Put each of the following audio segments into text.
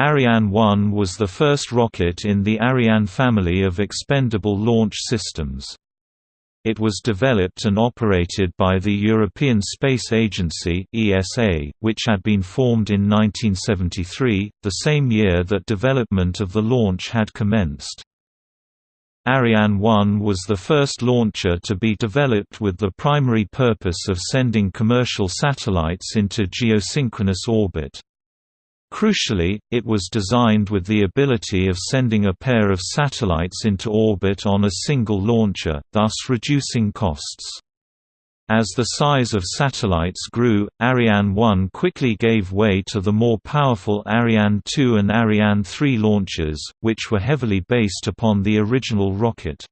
Ariane 1 was the first rocket in the Ariane family of expendable launch systems. It was developed and operated by the European Space Agency (ESA), which had been formed in 1973, the same year that development of the launch had commenced. Ariane 1 was the first launcher to be developed with the primary purpose of sending commercial satellites into geosynchronous orbit. Crucially, it was designed with the ability of sending a pair of satellites into orbit on a single launcher, thus reducing costs. As the size of satellites grew, Ariane 1 quickly gave way to the more powerful Ariane 2 and Ariane 3 launches, which were heavily based upon the original rocket.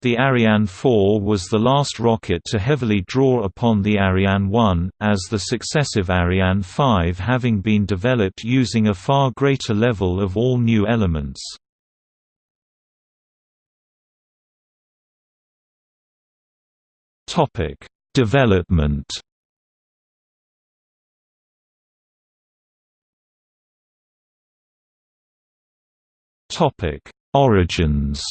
The Ariane 4 was the last rocket to heavily draw upon the Ariane 1, as the successive Ariane 5 having been developed using a far greater level of all new elements. Development Origins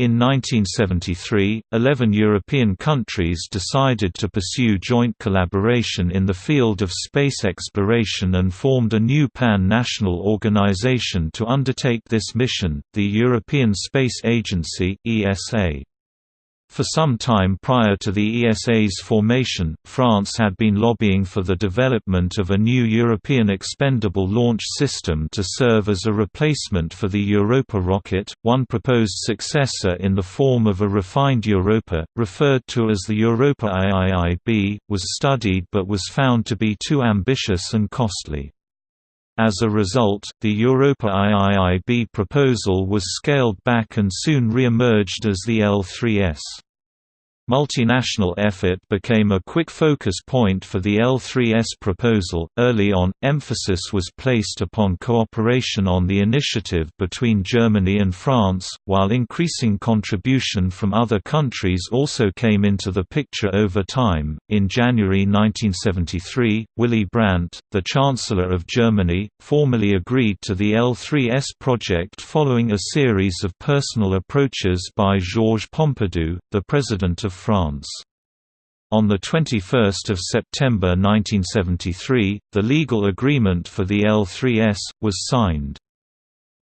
In 1973, 11 European countries decided to pursue joint collaboration in the field of space exploration and formed a new pan-national organization to undertake this mission, the European Space Agency ESA. For some time prior to the ESA's formation, France had been lobbying for the development of a new European expendable launch system to serve as a replacement for the Europa rocket. One proposed successor in the form of a refined Europa, referred to as the Europa IIIB, was studied but was found to be too ambitious and costly. As a result, the Europa IIIB proposal was scaled back and soon re-emerged as the L3S. Multinational effort became a quick focus point for the L3S proposal. Early on, emphasis was placed upon cooperation on the initiative between Germany and France, while increasing contribution from other countries also came into the picture over time. In January 1973, Willy Brandt, the Chancellor of Germany, formally agreed to the L3S project following a series of personal approaches by Georges Pompidou, the President of France. On 21 September 1973, the legal agreement for the L3S, was signed.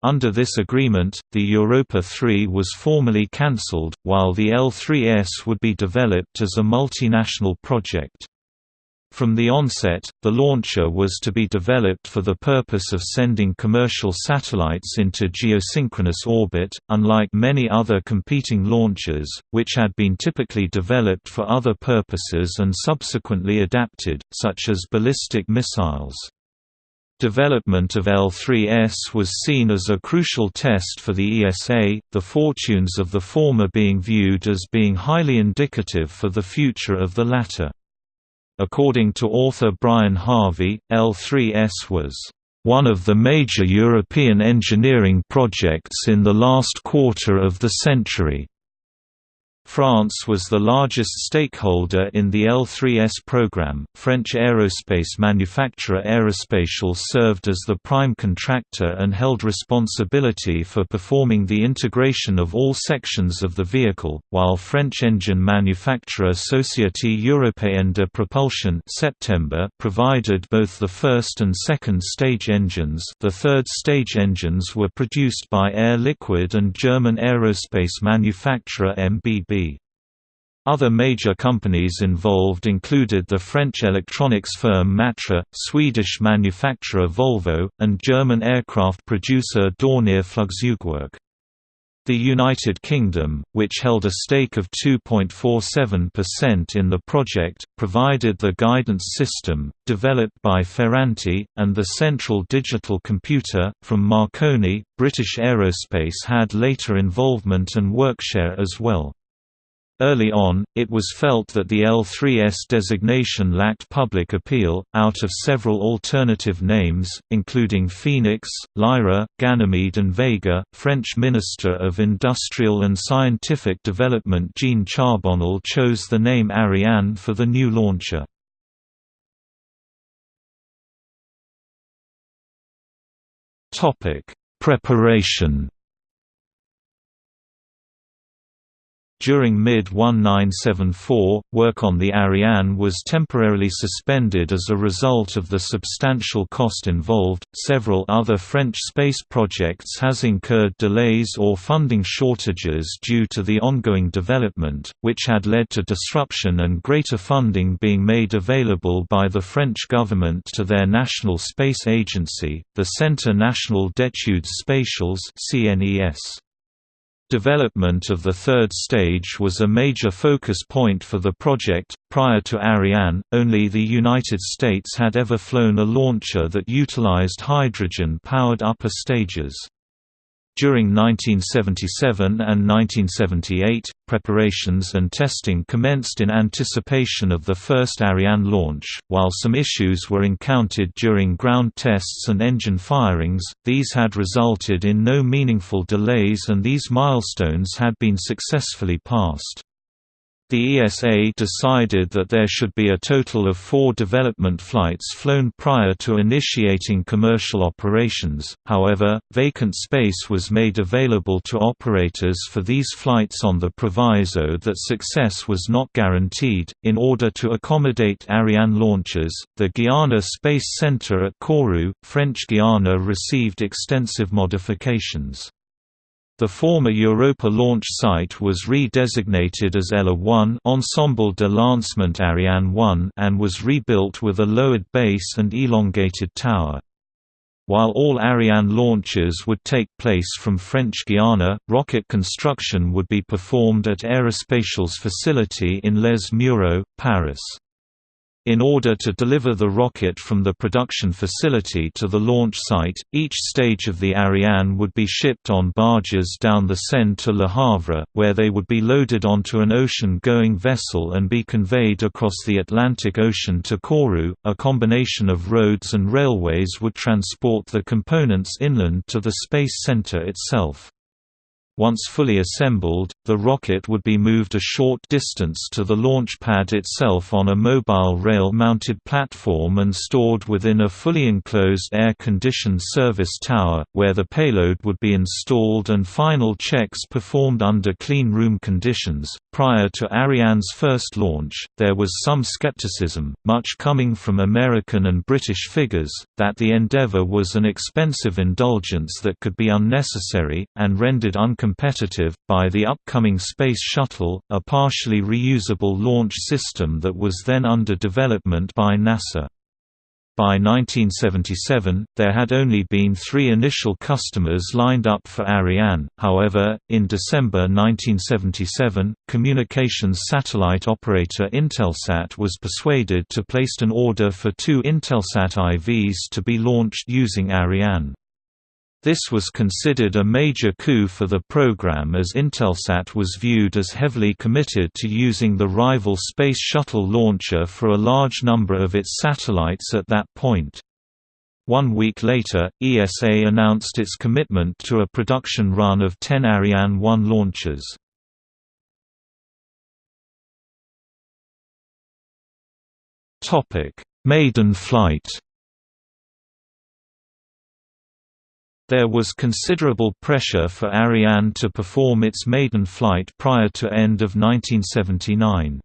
Under this agreement, the Europa 3 was formally cancelled, while the L3S would be developed as a multinational project. From the onset, the launcher was to be developed for the purpose of sending commercial satellites into geosynchronous orbit, unlike many other competing launchers, which had been typically developed for other purposes and subsequently adapted, such as ballistic missiles. Development of L3S was seen as a crucial test for the ESA, the fortunes of the former being viewed as being highly indicative for the future of the latter. According to author Brian Harvey, L3S was one of the major European engineering projects in the last quarter of the century. France was the largest stakeholder in the L3S program. French aerospace manufacturer Aerospatiale served as the prime contractor and held responsibility for performing the integration of all sections of the vehicle, while French engine manufacturer Société Européenne de Propulsion September provided both the first and second stage engines. The third stage engines were produced by Air Liquide and German aerospace manufacturer MBB. Other major companies involved included the French electronics firm Matra, Swedish manufacturer Volvo, and German aircraft producer Dornier Flugzeugwerk. The United Kingdom, which held a stake of 2.47% in the project, provided the guidance system, developed by Ferranti, and the central digital computer, from Marconi. British Aerospace had later involvement and workshare as well. Early on, it was felt that the L3S designation lacked public appeal. Out of several alternative names, including Phoenix, Lyra, Ganymede, and Vega, French Minister of Industrial and Scientific Development Jean Charbonnel chose the name Ariane for the new launcher. Preparation During mid-1974, work on the Ariane was temporarily suspended as a result of the substantial cost involved. Several other French space projects has incurred delays or funding shortages due to the ongoing development, which had led to disruption and greater funding being made available by the French government to their national space agency, the Centre National d'Études Spatiales (CNES). Development of the third stage was a major focus point for the project. Prior to Ariane, only the United States had ever flown a launcher that utilized hydrogen powered upper stages. During 1977 and 1978, preparations and testing commenced in anticipation of the first Ariane launch. While some issues were encountered during ground tests and engine firings, these had resulted in no meaningful delays and these milestones had been successfully passed. The ESA decided that there should be a total of four development flights flown prior to initiating commercial operations, however, vacant space was made available to operators for these flights on the proviso that success was not guaranteed. In order to accommodate Ariane launches, the Guiana Space Center at Kourou, French Guiana received extensive modifications. The former Europa launch site was re-designated as ELA 1 Ensemble de Lancement Ariane 1 and was rebuilt with a lowered base and elongated tower. While all Ariane launches would take place from French Guiana, rocket construction would be performed at Aerospatiale's facility in Les Mureaux, Paris. In order to deliver the rocket from the production facility to the launch site, each stage of the Ariane would be shipped on barges down the Seine to Le Havre, where they would be loaded onto an ocean-going vessel and be conveyed across the Atlantic Ocean to Kourou. A combination of roads and railways would transport the components inland to the Space Center itself. Once fully assembled, the rocket would be moved a short distance to the launch pad itself on a mobile rail-mounted platform and stored within a fully enclosed air-conditioned service tower, where the payload would be installed and final checks performed under clean room conditions. Prior to Ariane's first launch, there was some skepticism, much coming from American and British figures, that the endeavour was an expensive indulgence that could be unnecessary, and rendered uncompetitive competitive, by the upcoming Space Shuttle, a partially reusable launch system that was then under development by NASA. By 1977, there had only been three initial customers lined up for Ariane, however, in December 1977, communications satellite operator Intelsat was persuaded to place an order for two Intelsat IVs to be launched using Ariane. This was considered a major coup for the program as Intelsat was viewed as heavily committed to using the rival Space Shuttle launcher for a large number of its satellites at that point. One week later, ESA announced its commitment to a production run of 10 Ariane 1 launches. Maiden flight There was considerable pressure for Ariane to perform its maiden flight prior to end of 1979.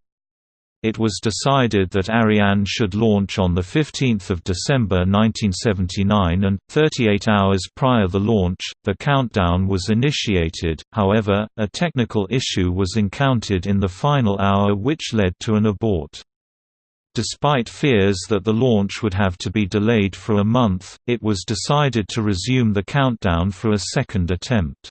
It was decided that Ariane should launch on 15 December 1979 and, 38 hours prior the launch, the countdown was initiated, however, a technical issue was encountered in the final hour which led to an abort. Despite fears that the launch would have to be delayed for a month, it was decided to resume the countdown for a second attempt.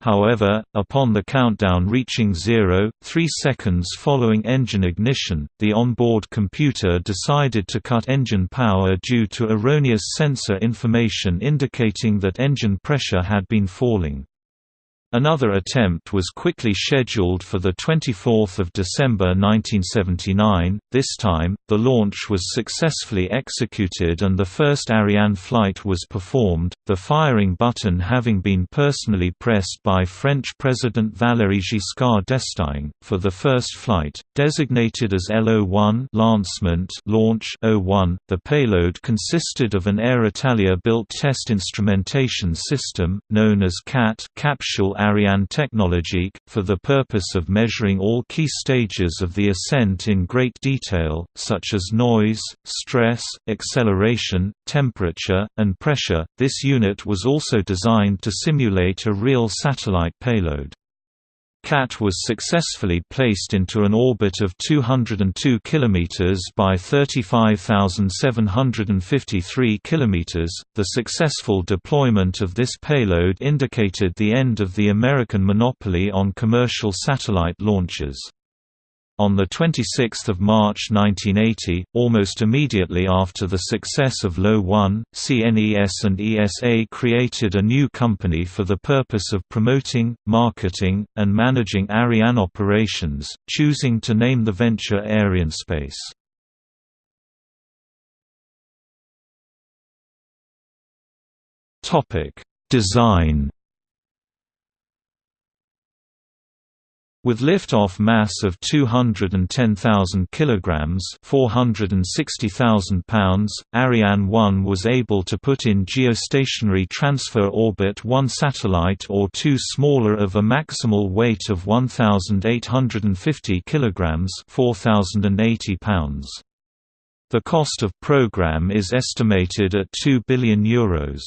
However, upon the countdown reaching zero, three seconds following engine ignition, the onboard computer decided to cut engine power due to erroneous sensor information indicating that engine pressure had been falling. Another attempt was quickly scheduled for 24 December 1979, this time, the launch was successfully executed and the first Ariane flight was performed, the firing button having been personally pressed by French President Valéry Giscard d'Estaing, for the first flight, designated as LO-1 lancement launch 01. .The payload consisted of an Aeritalia-built test instrumentation system, known as CAT capsule Ariane Technologique, for the purpose of measuring all key stages of the ascent in great detail, such as noise, stress, acceleration, temperature, and pressure. This unit was also designed to simulate a real satellite payload. CAT was successfully placed into an orbit of 202 km by 35,753 km. The successful deployment of this payload indicated the end of the American monopoly on commercial satellite launches. On 26 March 1980, almost immediately after the success of LO-1, CNES and ESA created a new company for the purpose of promoting, marketing, and managing Ariane operations, choosing to name the venture Arianespace. Design With liftoff mass of 210,000 kilograms, 460,000 pounds, Ariane 1 was able to put in geostationary transfer orbit one satellite or two smaller of a maximal weight of 1,850 kilograms, 4,080 pounds. The cost of program is estimated at 2 billion euros.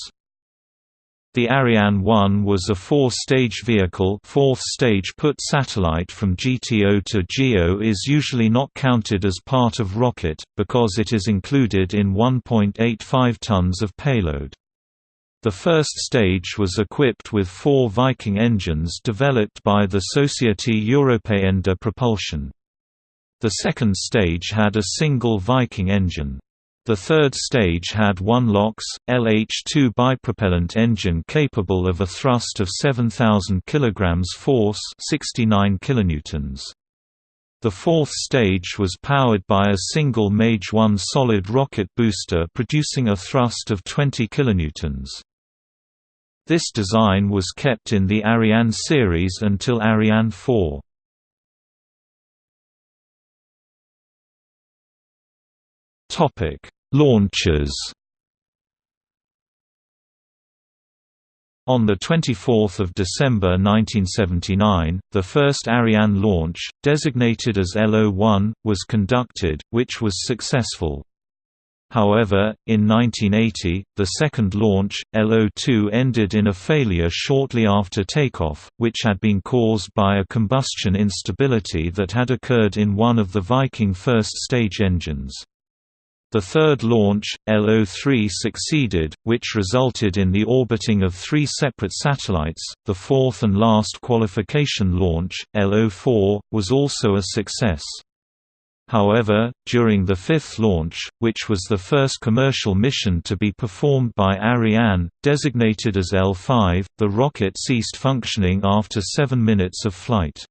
The Ariane 1 was a four-stage vehicle fourth stage put satellite from GTO to GEO is usually not counted as part of rocket, because it is included in 1.85 tons of payload. The first stage was equipped with four Viking engines developed by the Société Européenne de Propulsion. The second stage had a single Viking engine. The third stage had one LOX, LH2 bipropellant engine capable of a thrust of 7,000 kg force 69 kilonewtons. The fourth stage was powered by a single Mage 1 solid rocket booster producing a thrust of 20 kilonewtons. This design was kept in the Ariane series until Ariane 4. Topic Launches On 24 December 1979, the first Ariane launch, designated as LO-1, was conducted, which was successful. However, in 1980, the second launch, LO-2 ended in a failure shortly after takeoff, which had been caused by a combustion instability that had occurred in one of the Viking first-stage engines. The third launch, LO-3 succeeded, which resulted in the orbiting of three separate satellites. The fourth and last qualification launch, LO-4, was also a success. However, during the fifth launch, which was the first commercial mission to be performed by Ariane, designated as L5, the rocket ceased functioning after seven minutes of flight.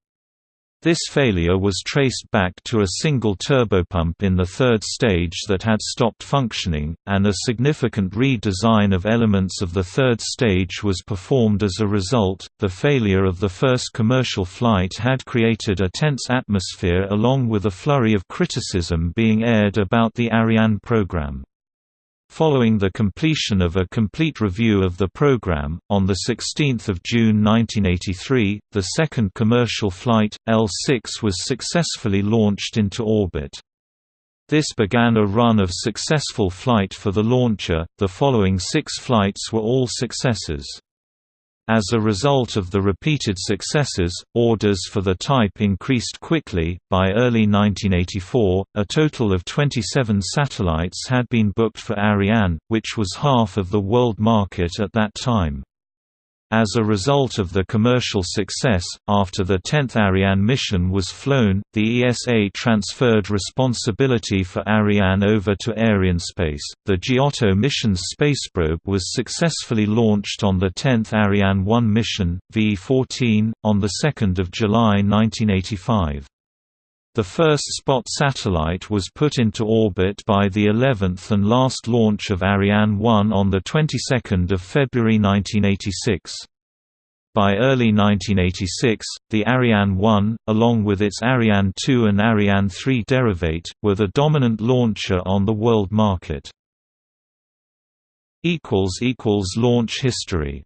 This failure was traced back to a single turbopump in the third stage that had stopped functioning, and a significant redesign of elements of the third stage was performed as a result. The failure of the first commercial flight had created a tense atmosphere along with a flurry of criticism being aired about the Ariane program. Following the completion of a complete review of the program, on 16 June 1983, the second commercial flight, L6 was successfully launched into orbit. This began a run of successful flight for the launcher, the following six flights were all successes. As a result of the repeated successes, orders for the type increased quickly. By early 1984, a total of 27 satellites had been booked for Ariane, which was half of the world market at that time. As a result of the commercial success, after the 10th Ariane mission was flown, the ESA transferred responsibility for Ariane over to Arianespace. The Giotto mission's space probe was successfully launched on the 10th Ariane 1 mission, V14, on 2 July 1985. The first Spot satellite was put into orbit by the 11th and last launch of Ariane 1 on the 22nd of February 1986. By early 1986, the Ariane 1, along with its Ariane 2 and Ariane 3 derivate, were the dominant launcher on the world market. Launch history